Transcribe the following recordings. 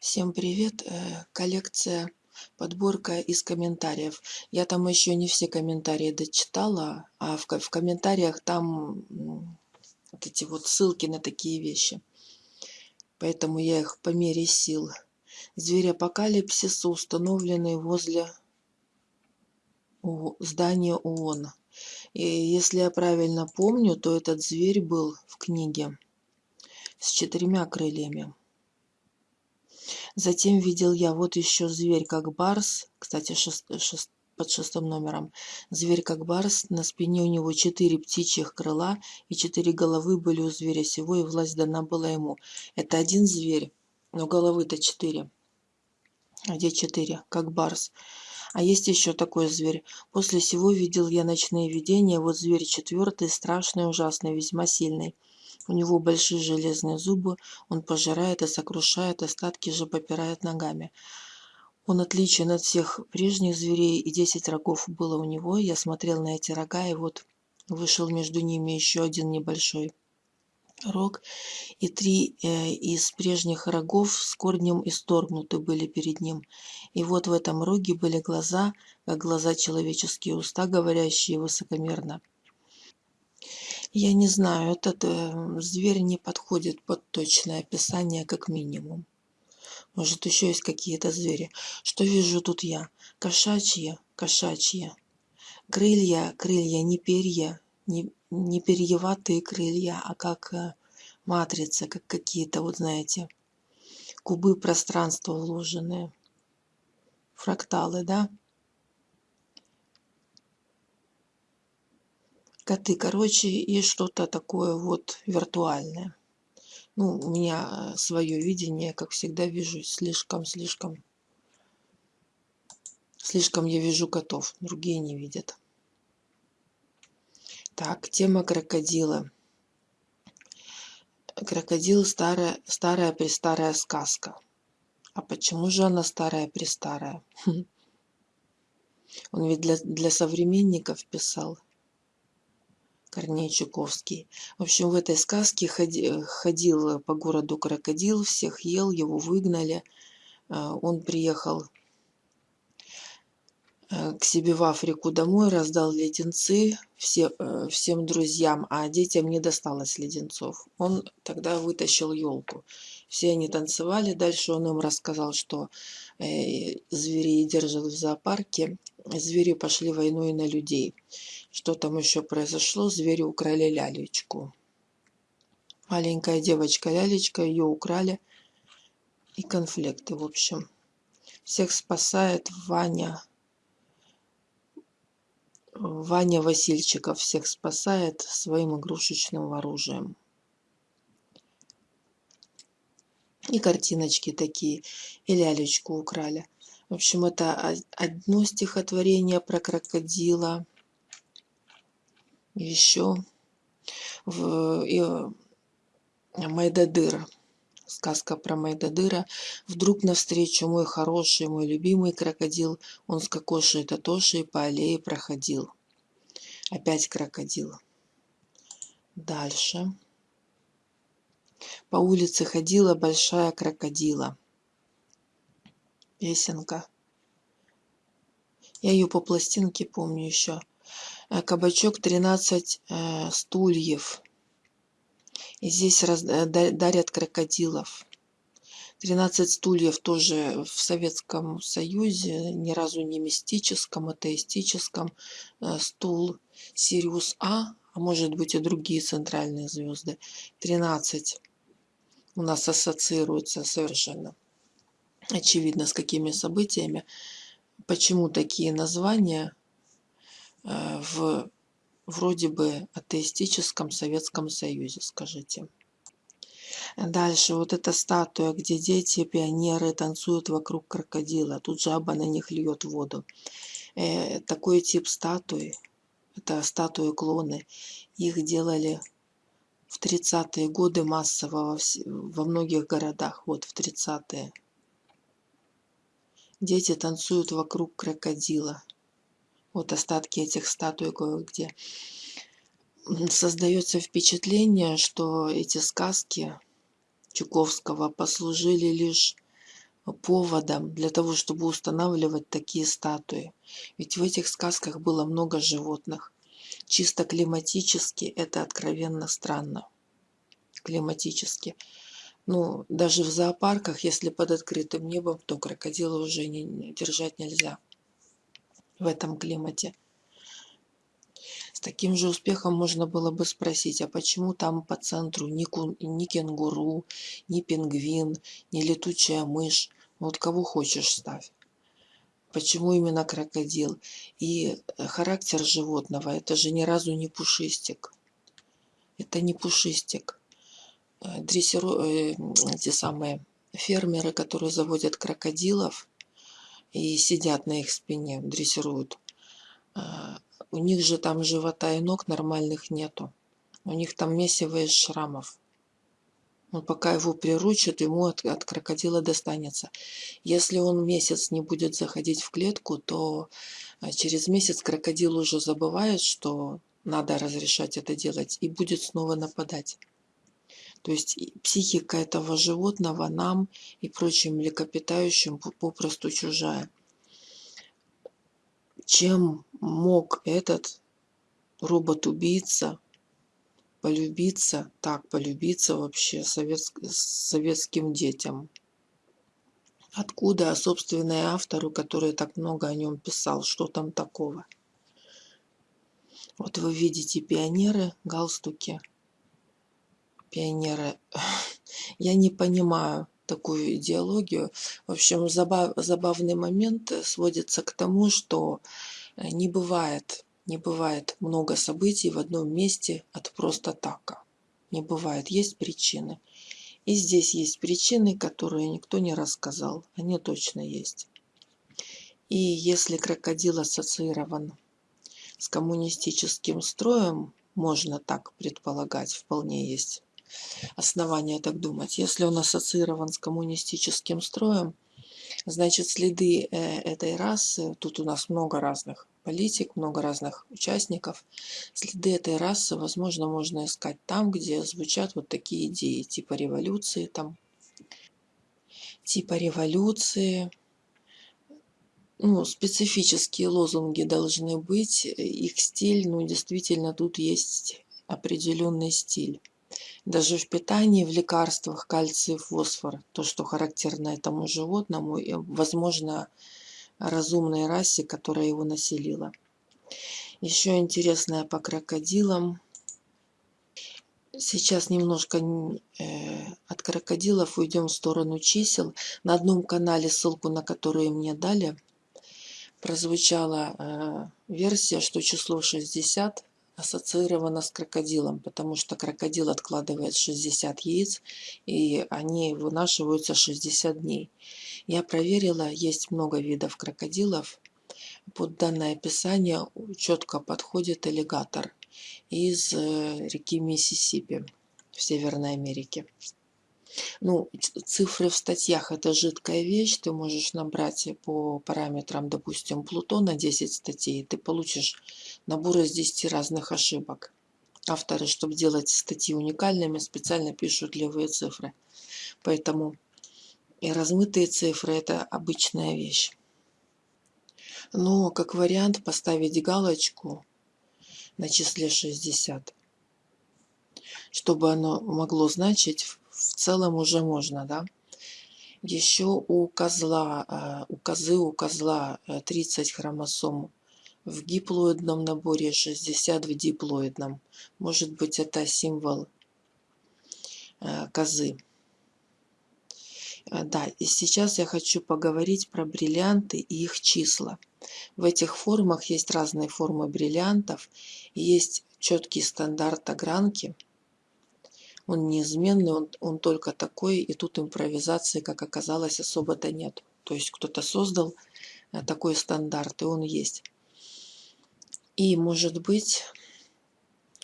Всем привет! Э, коллекция, подборка из комментариев. Я там еще не все комментарии дочитала, а в, в комментариях там вот эти вот ссылки на такие вещи. Поэтому я их по мере сил. Зверь апокалипсиса, установленный возле здания ООН. И если я правильно помню, то этот зверь был в книге с четырьмя крыльями. Затем видел я вот еще зверь как барс, кстати, шест, шест, под шестым номером. Зверь как барс, на спине у него четыре птичьих крыла и четыре головы были у зверя сего, и власть дана была ему. Это один зверь, но головы-то четыре. А где четыре? Как барс. А есть еще такой зверь. После сего видел я ночные видения. Вот зверь четвертый, страшный, ужасный, весьма сильный. У него большие железные зубы, он пожирает и сокрушает, остатки же попирает ногами. Он отличен от всех прежних зверей, и десять рогов было у него. Я смотрел на эти рога, и вот вышел между ними еще один небольшой рог, и три э, из прежних рогов с корнем исторгнуты были перед ним. И вот в этом роге были глаза, как глаза человеческие уста, говорящие высокомерно. Я не знаю, этот э, зверь не подходит под точное описание как минимум. Может, еще есть какие-то звери. Что вижу тут я? Кошачьи, кошачьи. Крылья, крылья, не перья, не, не перьеватые крылья, а как э, матрица, как какие-то, вот знаете, кубы пространства вложенные. Фракталы, да? Коты, короче, и что-то такое вот виртуальное. Ну, у меня свое видение, как всегда, вижу слишком-слишком... Слишком я вижу котов, другие не видят. Так, тема крокодила. Крокодил старая, старая престарая сказка. А почему же она старая престарая? Он ведь для, для современников писал. Корней Чуковский. В общем, в этой сказке ходи, ходил по городу крокодил, всех ел, его выгнали. А, он приехал э, к себе в Африку домой, раздал леденцы все, э, всем друзьям, а детям не досталось леденцов. Он тогда вытащил елку. Все они танцевали, дальше он им рассказал, что э, зверей держат в зоопарке, звери пошли войной на людей. Что там еще произошло? Звери украли лялечку. Маленькая девочка лялечка, ее украли. И конфликты, в общем. Всех спасает Ваня. Ваня Васильчиков всех спасает своим игрушечным оружием. И картиночки такие. И лялечку украли. В общем, это одно стихотворение про крокодила еще в и, Майдадыр. Сказка про Майдадыра. Вдруг навстречу мой хороший, мой любимый крокодил. Он с кокошей Татошей по аллее проходил. Опять крокодил. Дальше. По улице ходила большая крокодила. Песенка. Я ее по пластинке помню еще. Э, кабачок 13 э, стульев. И здесь раз, э, дарят крокодилов. 13 стульев тоже в Советском Союзе, ни разу не мистическом, атеистическом. Стул Сириус А, а может быть и другие центральные звезды. 13 у нас ассоциируется совершенно очевидно с какими событиями. Почему такие названия Э, в вроде бы атеистическом Советском Союзе, скажите. Дальше вот эта статуя, где дети, пионеры танцуют вокруг крокодила. Тут жаба на них льет воду. Э, такой тип статуи, это статуи-клоны, их делали в 30-е годы массово во, во многих городах, вот в 30-е. Дети танцуют вокруг крокодила вот остатки этих статуй кое-где. Создается впечатление, что эти сказки Чуковского послужили лишь поводом для того, чтобы устанавливать такие статуи. Ведь в этих сказках было много животных. Чисто климатически это откровенно странно. Климатически. Ну, даже в зоопарках, если под открытым небом, то крокодила уже не, держать нельзя в этом климате. С таким же успехом можно было бы спросить, а почему там по центру ни, кун, ни кенгуру, ни пингвин, ни летучая мышь? Вот кого хочешь ставь. Почему именно крокодил? И э, характер животного, это же ни разу не пушистик. Это не пушистик. Э, дрессиру... Э, те самые фермеры, которые заводят крокодилов и сидят на их спине, дрессируют. У них же там живота и ног нормальных нету. У них там месиво из шрамов. Он пока его приручат, ему от, от крокодила достанется. Если он месяц не будет заходить в клетку, то а, через месяц крокодил уже забывает, что надо разрешать это делать, и будет снова нападать. То есть психика этого животного нам и прочим млекопитающим попросту чужая. Чем мог этот робот-убийца полюбиться, так, полюбиться вообще совет, советским детям. Откуда, собственно, и автору, который так много о нем писал, что там такого? Вот вы видите пионеры, галстуки. Пионеры. Я не понимаю такую идеологию. В общем, забав, забавный момент сводится к тому, что не бывает не бывает много событий в одном месте от просто така. Не бывает, есть причины. И здесь есть причины, которые никто не рассказал. Они точно есть. И если крокодил ассоциирован с коммунистическим строем, можно так предполагать, вполне есть основания так думать. Если он ассоциирован с коммунистическим строем, значит следы э, этой расы, тут у нас много разных политик, много разных участников. Следы этой расы, возможно, можно искать там, где звучат вот такие идеи, типа революции там, типа революции. Ну, специфические лозунги должны быть, их стиль, ну, действительно, тут есть определенный стиль. Даже в питании, в лекарствах кальций, фосфор, то, что характерно этому животному, возможно, разумной расе, которая его населила. Еще интересное по крокодилам. Сейчас немножко э, от крокодилов уйдем в сторону чисел. На одном канале, ссылку на которую мне дали, прозвучала э, версия, что число 60 ассоциировано с крокодилом, потому что крокодил откладывает 60 яиц, и они вынашиваются 60 дней. Я проверила, есть много видов крокодилов. Под данное описание четко подходит аллигатор из э, реки Миссисипи в Северной Америке. Ну, цифры в статьях – это жидкая вещь. Ты можешь набрать по параметрам, допустим, Плутона 10 статей, ты получишь набор из 10 разных ошибок. Авторы, чтобы делать статьи уникальными, специально пишут левые цифры. Поэтому и размытые цифры – это обычная вещь. Но как вариант поставить галочку на числе 60, чтобы оно могло значить в целом уже можно, да. Еще у козла, э, у козы, у козла 30 э, хромосом в диплоидном наборе, 60 в диплоидном. Может быть, это символ э, козы. Да, и сейчас я хочу поговорить про бриллианты и их числа. В этих формах есть разные формы бриллиантов, есть четкий стандарт огранки – он неизменный, он, он только такой, и тут импровизации, как оказалось, особо-то нет. То есть кто-то создал э, такой стандарт, и он есть. И, может быть,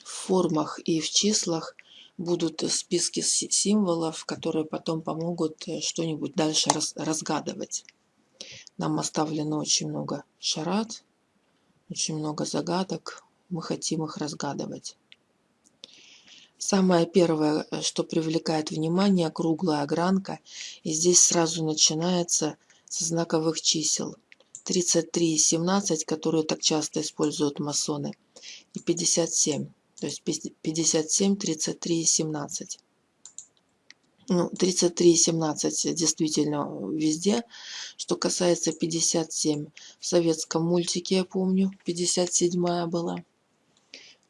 в формах и в числах будут списки символов, которые потом помогут э, что-нибудь дальше разгадывать. Нам оставлено очень много шарат, очень много загадок. Мы хотим их разгадывать. Самое первое, э, что привлекает внимание, круглая огранка. И здесь сразу начинается со знаковых чисел. 33 и 17, которые так часто используют масоны. И 57. То есть 57, 33 и 17. Ну, 33 и 17 действительно везде. Что касается 57, в советском мультике, я помню, 57 была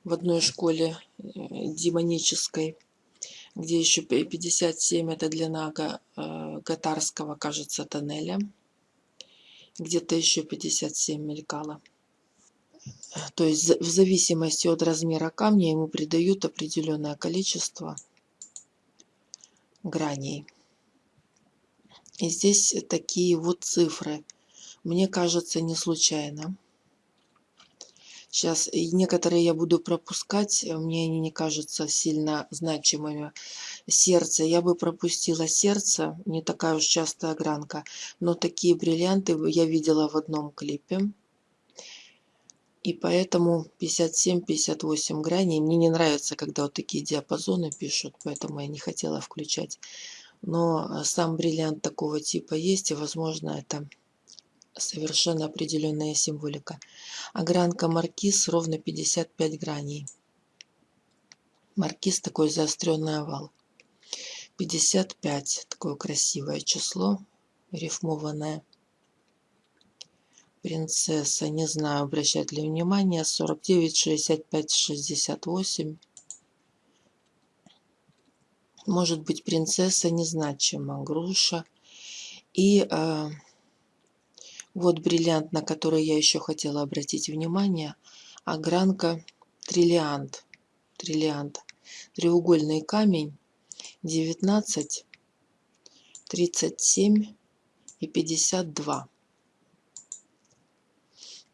в одной школе э, демонической, где еще 57 это длина э, Гатарского, кажется, тоннеля. Где-то еще 57 мелькало. То есть в зависимости от размера камня ему придают определенное количество граней. И здесь такие вот цифры. Мне кажется, не случайно. Сейчас некоторые я буду пропускать, мне они не кажутся сильно значимыми. Сердце, я бы пропустила сердце, не такая уж частая огранка, но такие бриллианты я видела в одном клипе. И поэтому 57-58 граней. Мне не нравится, когда вот такие диапазоны пишут, поэтому я не хотела включать. Но э, сам бриллиант такого типа есть, и возможно это совершенно определенная символика. Огранка маркиз ровно 55 граней. Маркиз такой заостренный овал. 55 такое красивое число, рифмованное. Принцесса, не знаю, обращать ли внимание, 49, 65, 68. Может быть, принцесса незначима, груша. И э, вот бриллиант, на который я еще хотела обратить внимание. Огранка триллиант. Триллиант. Треугольный камень. 19, 37 и 52.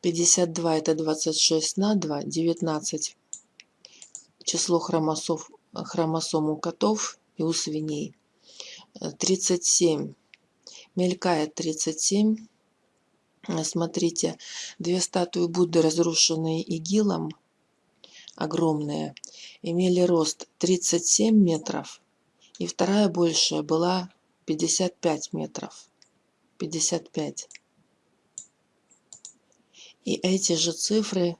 52 это 26 на 2, 19 число хромосом, хромосом у котов и у свиней. 37 мелькает 37 Смотрите, две статуи Будды, разрушенные игилом, огромные, имели рост 37 метров, и вторая большая была 55 метров. 55. И эти же цифры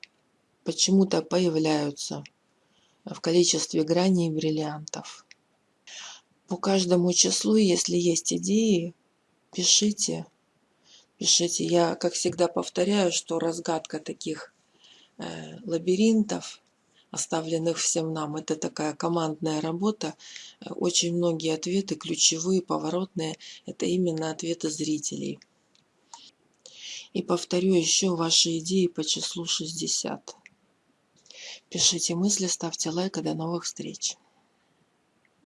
почему-то появляются в количестве граней бриллиантов. По каждому числу, если есть идеи, пишите пишите. Я, как всегда, повторяю, что разгадка таких э, лабиринтов, оставленных всем нам, это такая командная работа. Очень многие ответы, ключевые, поворотные, это именно ответы зрителей. И повторю еще ваши идеи по числу 60. Пишите мысли, ставьте лайк и до новых встреч.